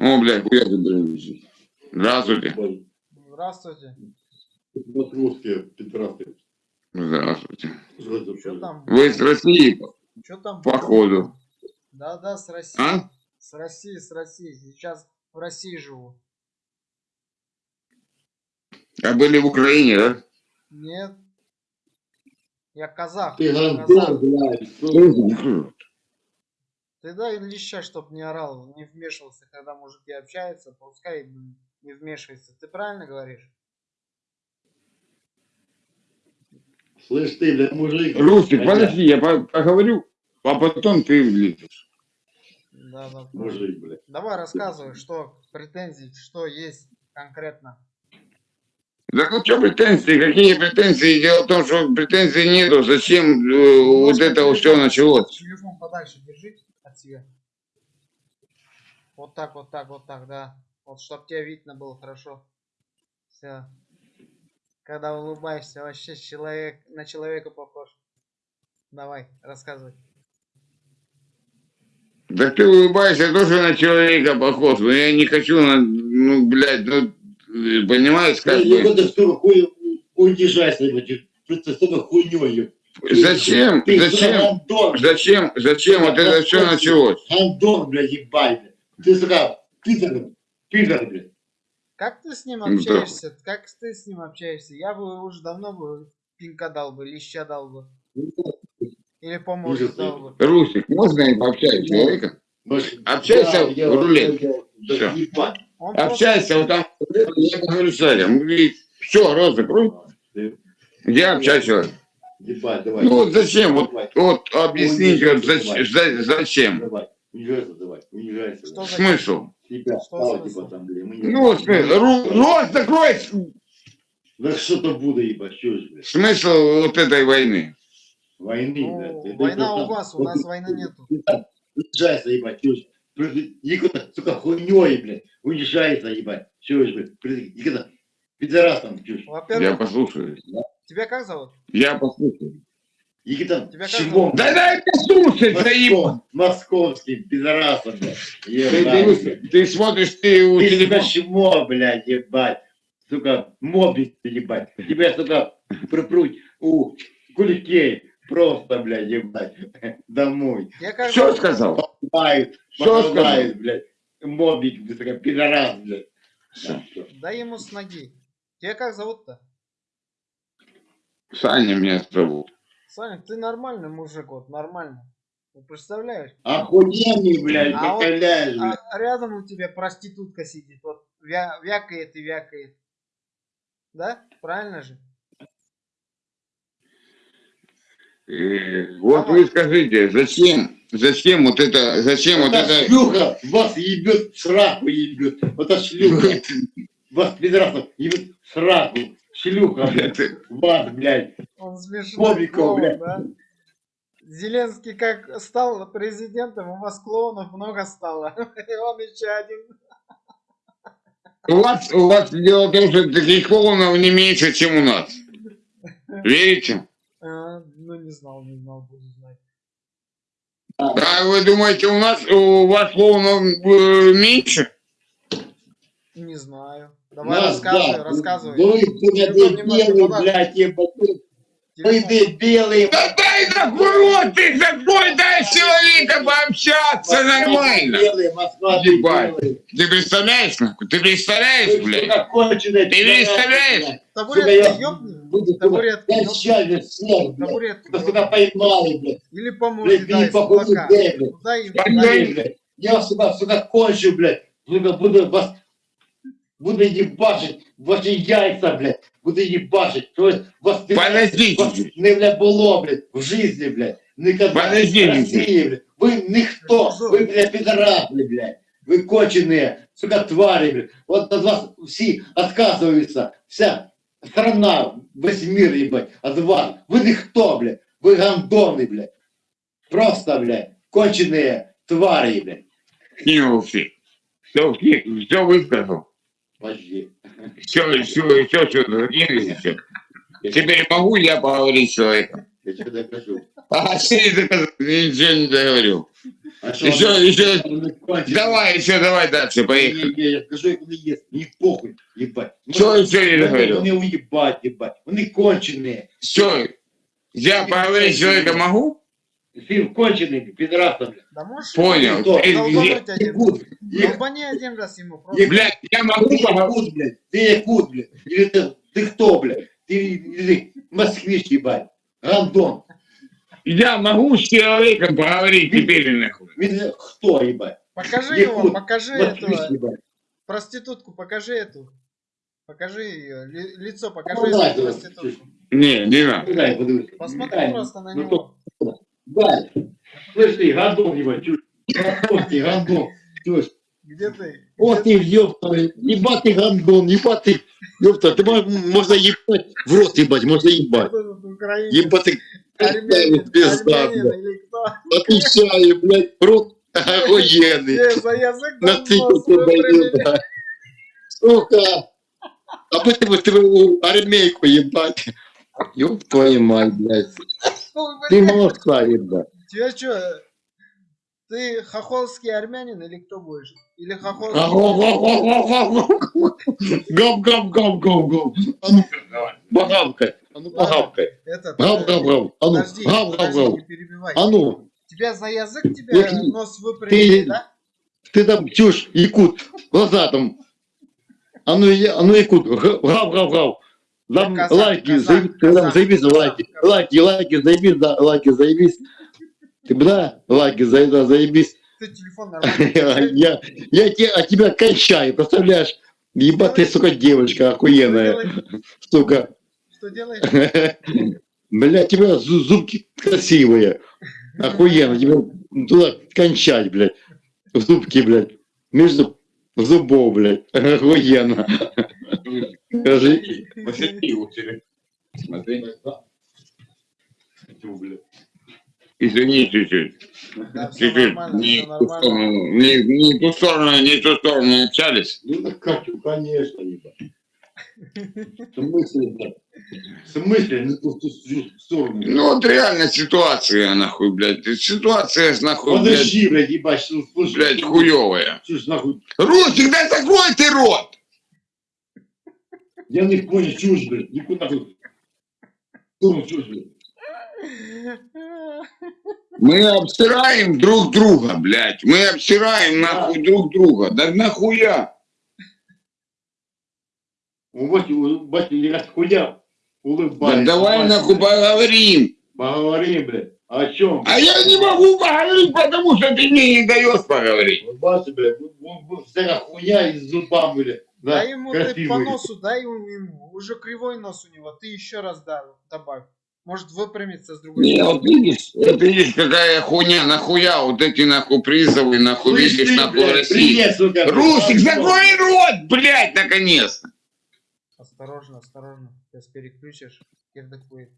О, блядь, хуя ты, блядь. Здравствуйте. Здравствуйте. Вот русские петрасы. Здравствуйте. Что там? Вы с России, Что там? походу. Да, да, с России. А? С России, с России. Сейчас в России живу. А были в Украине, да? Нет. Я казах. Ты казах. Ты дай леща, чтоб не орал, не вмешивался, когда мужики общаются, пускай не вмешивается. Ты правильно говоришь? Слышь ты, блядь, мужик. Рустик, Хотя- подожди, я по- поговорю, а потом ты влезешь. Да, да. Мужик, блядь. Давай рассказывай, что претензии, что есть конкретно. Да ну что претензии, какие претензии? Дело в том, что претензий нету. Зачем э, вот Немножко это вот все телефон- началось? Телефон подальше держи от себя. Вот так, вот так, вот так, да. Вот чтоб тебя видно было хорошо. Все. Когда улыбаешься, вообще человек на человека похож. Давай, рассказывай. Да ты улыбаешься, я тоже на человека похож. Но я не хочу, на, ну, блядь, ну, понимаешь, как Я бы. вот столько хуй унижайся, блядь. Просто столько хуйнёй. Зачем, Ты зачем, зачем, зачем вот это все началось? гандон, блядь, ебать. Ты, сука, пидор, пидор, блядь. Как ты с ним Ну да. общаешься? Как ты с ним общаешься? Я бы уже давно бы пинка дал бы, леща дал бы. Или по морде Ужас, дал бы. Русик, можно я пообщаюсь с человеком? Может, Общайся да, в да Всё. ебать. Он просто- Общайся, вот там, я говорю с этим. Все, рот закрой. Ты- Я общаюсь. вот. Ебать, давай. Ну вот зачем, вот, Давай, вот объясните, вот Давай. зач- за- зачем? давай. Унижайся, давай. Унижайся. Что Смысл? Тебя Что стало, типа, там, блин. мы не- Ну вот, смысл. Ру- рот закрой. Да что-то буду, ебать, что ж, блядь. Смысл вот этой войны. Войны, Ну. Это война у вас, у нас войны нету. там Унижайся, ебать, что ж. Никуда, сука, хуйней, блядь. Унижайся, ебать. Что ж, блядь. Никуда. Пидорасом, чушь. Я Во-первых, послушаю. Тебя как зовут? Я послушаю. Никита, Тебя чего? Да дай послушать, заебал. Московским пидорасом, блядь. Ты, ты- ты смотришь, ты у Ты телефона. сука, чмо, блядь, ебать. Сука, мобить, ебать. Тебя, сука, припруть у куликей. Просто, блядь, ебать. Домой. Что сказал? Мают, Что махают, блядь. Мобить, сука, пидорас, блядь. Да, ему с ноги. Тебя как зовут-то? Саня меня зовут. Саня, ты нормальный мужик, вот нормально. Ты представляешь? Охуенный, блядь, А вот-. А рядом у тебя проститутка сидит, вот вя- вякает и вякает. Да? Правильно же? Э, Вот вы скажите, зачем, зачем вот это, зачем вот Эта это... шлюха вас ебет, сраку ебет. Вот эта шлюха вас, пидорасов, ебет сраку. Шлюха, блядь. Вас, блядь. Он смешной клоун, блядь. да? Зеленский как стал президентом, у вас клоунов много стало. И он еще один. У вас, у вас дело в том, что таких клоунов не меньше, чем у нас. Верите? А, ну не знал, не знал, буду знать. А вы думаете, у нас, у вас клоунов э, меньше? Не знаю. Давай Нас, рассказывай, да. рассказывай. Ну, вы, немножко дебилы, подальше. блядь, Телефон. дебилы. Да дай нахуй рот, ты такой, дай с человека пообщаться нормально. Дебилы, Москва, Ебать. Ты представляешь, нахуй? Ты представляешь, Вы, блядь? сука, конченые Ты представляешь? Табуретку Я ёбни. сейчас же всех, блядь. Сука, поймали. Или по морде Блядь, дай не с похуй, кулака. блядь. Дай дай. Блядь. Я, сука, сука, кончу, блядь. Буду вас... Буду ебашить ваши яйца, блядь. Буду ебашить. То есть вас... Подождите. не, бля, було, блядь, в жизни, блядь. Никогда. Подождите. России, блядь. Вы никто. Вы, блядь, пидорасы, блядь. Вы конченые, сука, твари, блядь. Вот от вас все отказываются. Вся страна, весь мир, ебать, от вас. Вы никто, блядь. Вы гандоны, блядь. Просто, блядь, конченые твари, блядь. Кинул все. Все, все высказал. Подожди. Все, все, все, все, закинули, все. Теперь могу я поговорить с человеком? Я тебе докажу. А ты не доказал, ничего не договорил. А А что, Еще, они- еще, они конченые? давай, еще, давай дальше, поехали. Не, не, я скажу, як вони є, мені похуй, їбать. Что еще не Вони, договорил? вони уїбать, їбать. Вони кончені. Все, я поговорить с человеком могу? Фільм кончений, підрастом. Да можешь... Понял. Кто? Ты- Долбануть я- один. Якут, їх, Долбани один раз ему просто. Як- Блядь, я могу ти поговорить? якут, блядь, ти якут, блядь. Или ти, ти хто, блядь? Ти, или москвич, їбать. Гандон. Я могу с человеком поговорить теперь нахуй. Він хто, їбать? Покажи Якут, его, покажи Москвич, этого. їбать. Проститутку, покажи эту. Покажи ее. Ли- лицо, покажи Ну, эту дай, давай. проститутку. Не, не надо. Ну, дай, подивись. Посмотри Дай, просто на ну, него. Дай. Слышь ты, гандон, ебать, чушь. Гандон ты, гандон. Чушь. Где ты? О ты, ёпта, ебать ты гандон, ебать ты. Ёпта, ты мо- можно ебать в рот ебать, можно ебать. Ебать ты, Армянин, пизда, блядь. Отвечаю, блядь, в рот охуенный. На ты да. Сука. А бы ты вот твою армейку ебать. Ёб твою мать, блядь. Ты молодца, ебать. Тебя что, ты хохолский армянин или кто будешь? Или хохолский? Гав, гав, гав, гав, гав. А ну, погавкай. А ну, э, гав, гав. А ну, гав. не перебивай. А ну, Тебя за язык тебя нос выпрямили, ты- да? ты там чушь, якут, глаза там. А ну, я- а ну, якут, гав, гав, гав. Казах, лайки, казах, заебись, казах, там заебись, казах, лайки, казах. лайки, лайки, заебись, да, лайки, заебись. Ты да, лайки, за- да, заебись. Ты телефон нормально. Я, я те- от тебя кончаю, представляешь? Ебать ты, сука, девочка охуенная, сука. Что делаешь? Бля, тебя зу- зубки красивые. Охуенно. Тебе туда кончать, блядь. В зубки, блядь. Между зубов, блядь. Охуенно. Скажи. Посети у тебя. Смотри. Извини чуть-чуть. Да, Чуть-чуть. Не не, не ту сторону, не ту сторону общались. Ну так Катю, конечно, ебать. В смысле, блядь? В смысле, ту сторону? Ну вот реально ситуация, нахуй, блядь. Ситуация, нахуй, блядь, Подожди, блядь, ебать, слушай. блядь, хуевая. Чушь, нахуй. Русик, да закрой ты рот! Я не понял, чушь, блядь. Никуда чушь, блядь. Мы обсираем друг друга, блядь. Мы обсираем нахуй друг друга. Да нахуя? У Вати, у Вати, я раз хуя. Да Улыбайся. давай нахуй поговорим. Поговори, блядь. О чем? А я не могу поговорить, потому что ты мне не даешь поговорить. Улыбайся, блядь. Вся хуя и с зубами, блядь. Да, Дай ему ты по носу, дай ему. Уже кривой нос у него. Ты еще раз да, добавь. Может выпрямиться с другой Не, стороны. вот видишь, вот видишь, какая хуйня, нахуя вот эти нахуй призовы, нахуй Слышь, видишь, ты, нахуй блядь, России. Привет, сука. Русик, закрой рот, блядь, наконец-то. Осторожно, осторожно. Сейчас переключишь. Кирдык будет.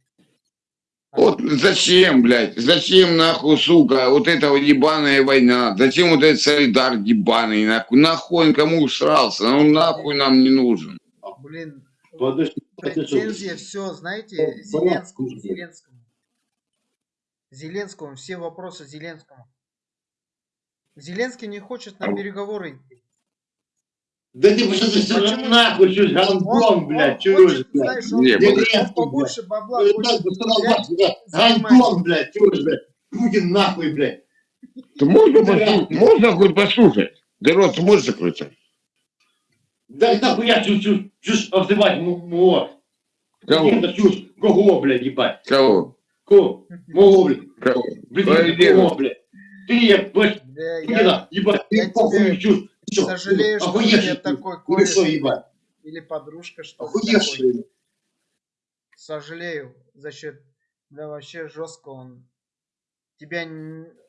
Вот зачем, блядь, зачем нахуй, сука, вот эта вот ебаная война, зачем вот этот солидар ебаный, нахуй, нахуй он кому усрался, ну нахуй нам не нужен. Блин, Подожди, претензия все, знаете. Зеленскому, Зеленскому. Зеленскому, все вопросы Зеленскому. Зеленский не хочет на переговоры идти. Да ты что ты всё Почему? нахуй, чушь, гандон, блядь, чушь, блядь. Не, Зеленский, побольше бабла хочет да да. Гандон, блядь, чушь, блядь. Путин нахуй, блядь. Ты можно, Да. послушать? можно хоть послушать? Ты рот можешь закрыть? Да нахуй я чушь, чушь, чушь обзывать моего. Кого? Это чушь. Кого, блядь, ебать? Кого? Кого? Моего, блядь. Кого? Блядь, кого, блядь? Ты, блядь, ебать, я ты похуй чушь. Чё, сожалею, что охуевший ты? такой кореш что, ебать? или подружка, что Охуевший. Сожалею за счет, да вообще жестко он. Тебя,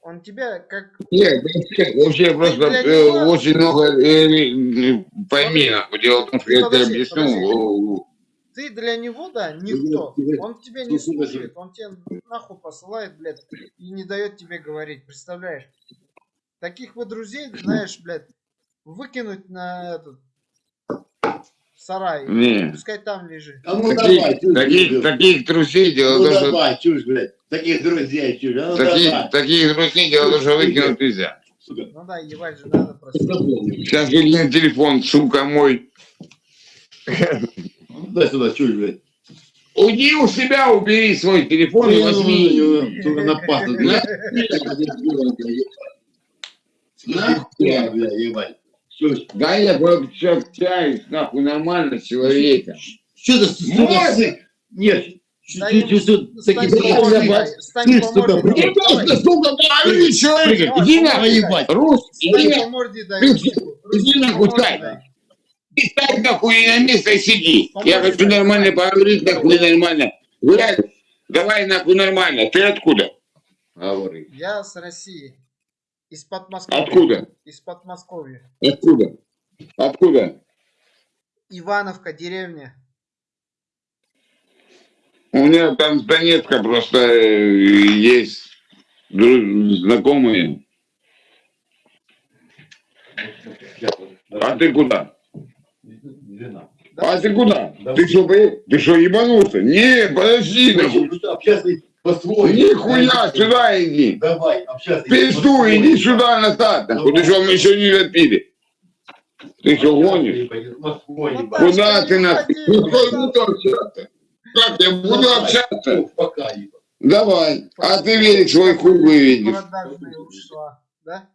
он тебя как Нет, вообще, вообще просто э, очень много... э, э, пойми, нахуй, дело в том, что я тебе объясню. ты для него, да, никто. Он тебя не слушает, он тебя нахуй посылает, блядь, и не дает тебе говорить, представляешь? Таких вот друзей, знаешь, блядь, выкинуть на этот В сарае. Не. Пускай там лежит. А ну давай, Таких, чушь, таких, блядь. таких трусей дело Ну что давай, чушь, блядь. Таких друзей, чушь. А ну таких, давай. таких друзей дело то, что выкинуть нельзя. Сука. Ну да, ебать же надо просто. Сейчас выкинет телефон, сука мой. Дай сюда, чушь, блядь. Уйди у себя, убери свой телефон и возьми. Сука, на пасту. Нахуй, блядь, ебать. Чушь. Да я пообщаюсь, нахуй, нормально с человеком. Что ты, сука, Нет, Стань. Стань просто, человека. Иди нахуй, ебать. русский, иди Стань нахуй. Ты Ручку нахуй, на место и сиди. Я хочу нормально поговорить, нахуй нормально. Давай нахуй нормально. Ты откуда? Говори. Я с России. Из Подмосковья. Откуда? Из Подмосковья. Откуда? Откуда? Ивановка, деревня. У меня там с Донецка просто э, есть знакомые. А ты куда? А ты куда? Да. Ты что, ты что, ебанулся? Не, подожди, нахуй. По-своему. Нихуя, сюда иди. Давай, общаться. Пизду, иди сюда назад, нахуй. Ты что, мы еще не допили? Ты что, гонишь? Ну. Куда ты ходи, Ну, ну, буду общаться? Как я буду общаться? Ух, Пока. Давай. А ты велик свой хуй выведешь. Продажные ушла. Да?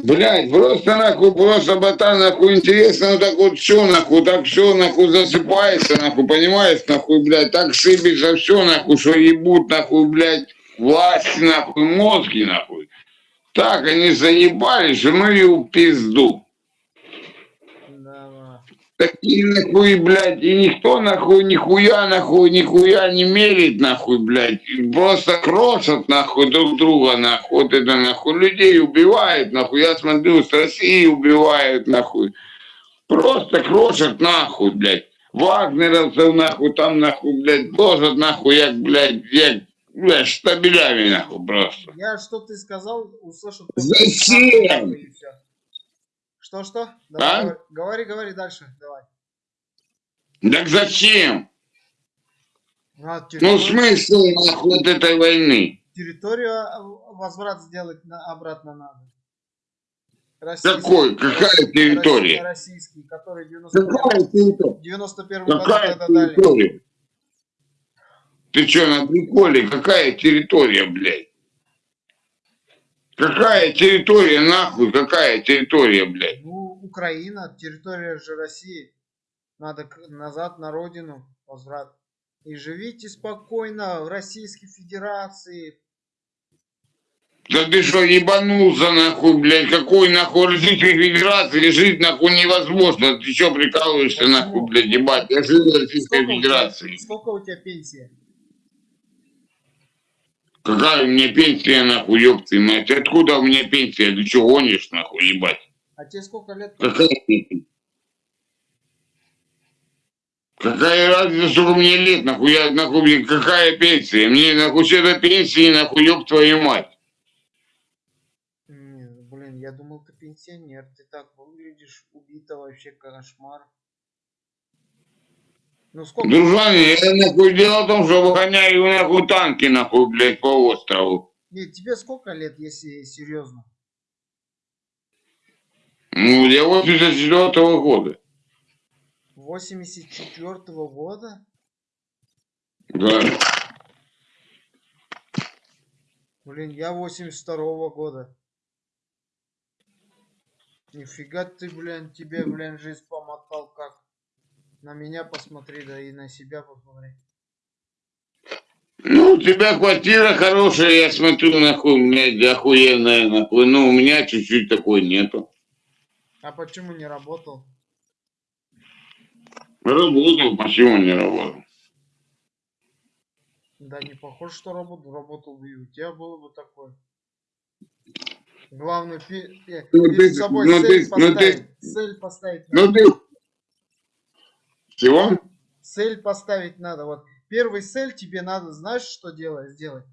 Блять, просто нахуй, просто ботан, нахуй, интересно, ну так вот все, нахуй, так все, нахуй, засыпается, нахуй, понимаешь, нахуй, блядь, так сыпется все, нахуй, что ебут, нахуй, блядь, власть, нахуй, мозги, нахуй. Так они заебались, ну и в пизду. Такие нахуй, блядь, и никто нахуй, нихуя, нахуй, нихуя не мерит, нахуй, блядь. Просто крошат, нахуй, друг друга, нахуй. Вот это, нахуй, людей убивают, нахуй. Я смотрю, с России убивают, нахуй. Просто крошат, нахуй, блядь. Вагнеровцев, нахуй, там, нахуй, блядь, ложат, нахуй, як, блядь, як, блядь, штабелями, нахуй, просто. Я что ты сказал, услышал. Зачем? Нахуй и всё. Что, что? Давай, А? говори, говори, дальше, давай. Так зачем? А, Ну, смысл, нахуй, вот этой войны? территорию а, возврат сделать на, обратно надо. Российский- Какой? Какая территория? Российский, который 91 Какая территория? 91 году Какая тогда дали. территория? Ты что, на приколе? Какая территория, блядь? Какая территория, нахуй? Какая территория, блядь? Ну, Украина, территория же России. Надо назад на родину возврат. И живите спокойно в Российской Федерации. Да ты что, ебанулся, нахуй, блядь? Какой, нахуй, Российской Федерации жить, нахуй, невозможно. Ты что, прикалываешься, нахуй, блядь, ебать? Я живу в Российской Сколько у, тебя, Федерации. сколько у тебя пенсия? Какая у меня пенсия, нахуй, ёб ты мать? Откуда у меня пенсия? Ты что, гонишь, нахуй, ебать? А тебе сколько лет? Какая пенсия? Какая разница, сколько мне лет, нахуй, я, нахуй, блин, какая пенсия? Мне, нахуй, что до пенсии, нахуй, ёб твою мать. Не, блин, я думал, ты пенсионер. Ты так выглядишь убито вообще кошмар. Ну сколько? Дружан, я, нахуй, дело в том, что выгоняю, нахуй, танки, нахуй, блядь, по острову. Нет, тебе сколько лет, если серьезно? Ну, я 84 -го года. 84 -го года? Да. Блин, я 82 -го года. Нифига ты, блин, тебе, блин, жизнь помотал как. На меня посмотри, да и на себя посмотри. Ну, у тебя квартира хорошая, я смотрю, нахуй, у меня охуенная, нахуй. Ну, у меня чуть-чуть такой нету. А почему не работал? Работал, почему не работал? Да не похоже, что работал. Работал бы и у тебя было бы такое. Главное, пи- э, Ну, перед ты- собой ну, цель ты- ну, поставить. ты- Цель поставить Ну, ты... Чего? Цель поставить надо. Вот первый цель тебе надо, знаешь, что делать, сделать?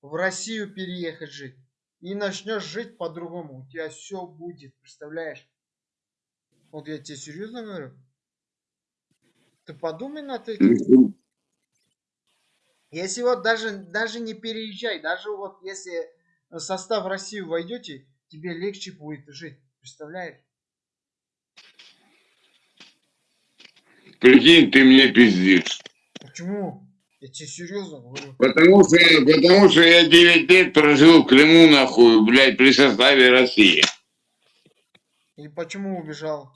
В Россию переехать жить. И начнешь жить по-другому. У тебя все будет, представляешь? Вот я тебе серьезно говорю. Ты подумай над этим. Если вот даже, даже не переезжай, даже вот если в состав России войдете, тебе легче будет жить. Представляешь? Прикинь, ты мне пиздишь. Почему? Я тебе серьезно говорю. Потому что, потому что я 9 лет прожил в Крыму, нахуй, блядь, при составе России. И почему убежал?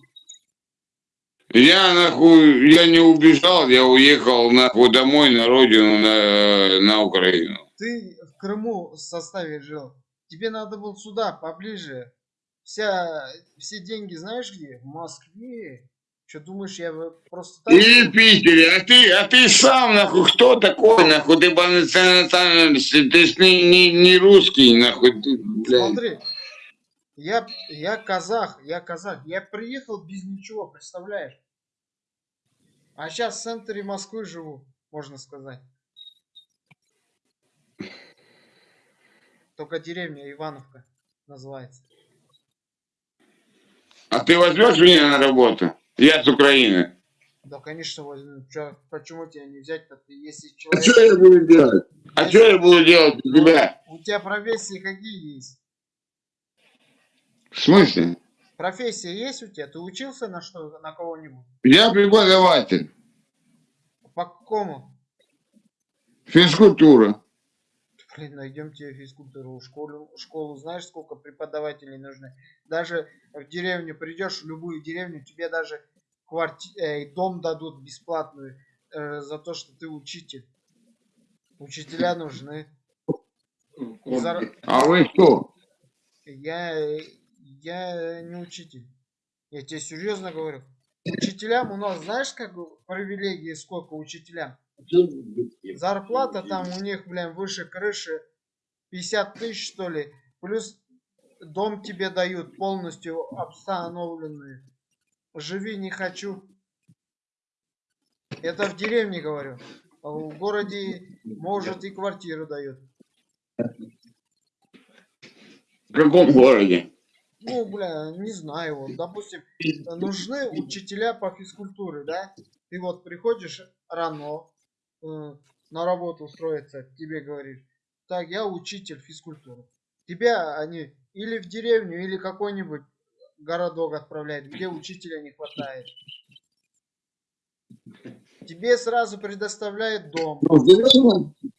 Я, нахуй, я не убежал, я уехал, нахуй, домой, на родину, на, на Украину. Ты в Крыму в составе жил. Тебе надо было сюда, поближе. Вся, все деньги знаешь где? В Москве. Что думаешь, я просто так... Или Питере, а ты, а ты сам, нахуй, кто такой, нахуй, ты по национальности, ты ж не, не, не русский, нахуй, ты, блядь. Смотри, я, я казах, я казах. Я приехал без ничего, представляешь? А сейчас в центре Москвы живу, можно сказать. Только деревня Ивановка называется. А ты возьмешь меня на работу? Я с Украины. Да, конечно, возьму. Чё, почему тебя не взять-то? Если А человек... что я буду делать? А что я буду делать у тебя? У тебя профессии какие есть? В смысле? Профессия есть у тебя? Ты учился на что, на кого-нибудь? Я преподаватель. По какому? Физкультура. Блин, найдем тебе физкультуру. Школу, школу знаешь, сколько преподавателей нужны? Даже в деревню придешь, в любую деревню, тебе даже кварти... э, дом дадут бесплатную э, за то, что ты учитель. Учителя нужны. Зар- А вы кто? Я, я не учитель. Я тебе серьезно говорю. Учителям у нас, знаешь, как привилегии сколько учителям? Зарплата там у них, блин, выше крыши 50 тысяч, что ли. Плюс дом тебе дают полностью обстановленный. Живи не хочу. Это в деревне говорю. А в городе, может, и квартиру дают. В каком городе? Ну, бля, не знаю, вот, допустим, нужны учителя по физкультуре, да? Ты вот приходишь рано на работу устроиться, тебе говоришь, так, я учитель физкультуры. Тебя они или в деревню, или какой-нибудь городок отправляют, где учителя не хватает. Тебе сразу предоставляют дом,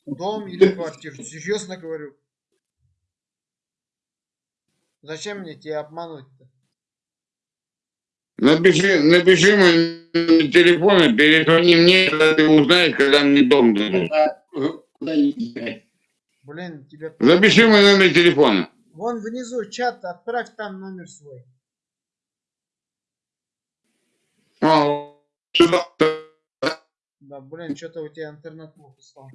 дом или квартиру. Серьезно говорю. Зачем мне тебя обмануть-то? Напиши, напиши мой номер телефона, перезвони мне, когда ты узнаешь, когда мне дом дадут. Блин, тебя... Запиши мой номер телефона. Вон внизу чат, отправь там номер свой. А, сюда. Да, блин, что-то у тебя интернет плохо стал.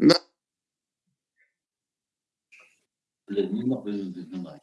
Блин, не надо, не надо.